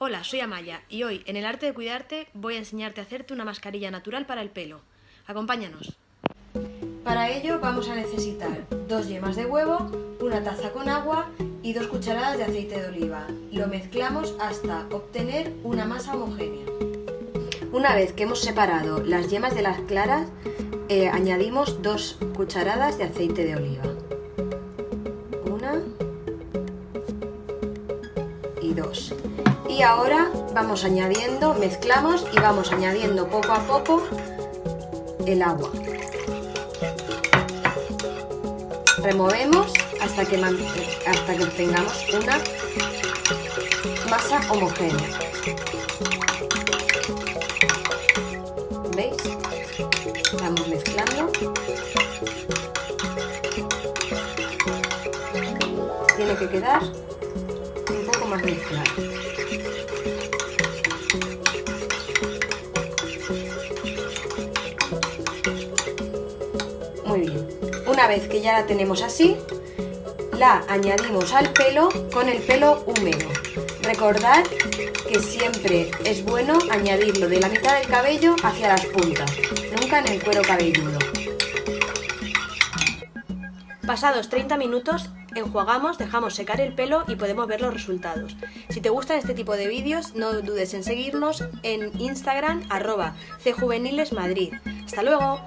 Hola, soy Amaya y hoy en el arte de cuidarte voy a enseñarte a hacerte una mascarilla natural para el pelo. Acompáñanos. Para ello vamos a necesitar dos yemas de huevo, una taza con agua y dos cucharadas de aceite de oliva. Lo mezclamos hasta obtener una masa homogénea. Una vez que hemos separado las yemas de las claras, eh, añadimos dos cucharadas de aceite de oliva. y ahora vamos añadiendo, mezclamos y vamos añadiendo poco a poco el agua. Removemos hasta que, hasta que obtengamos una masa homogénea. ¿veis? vamos mezclando. Tiene que quedar más mezclado. Muy bien. Una vez que ya la tenemos así, la añadimos al pelo con el pelo húmedo. Recordad que siempre es bueno añadirlo de la mitad del cabello hacia las puntas, nunca en el cuero cabelludo. Pasados 30 minutos, enjuagamos, dejamos secar el pelo y podemos ver los resultados. Si te gustan este tipo de vídeos, no dudes en seguirnos en Instagram arroba cjuvenilesmadrid. ¡Hasta luego!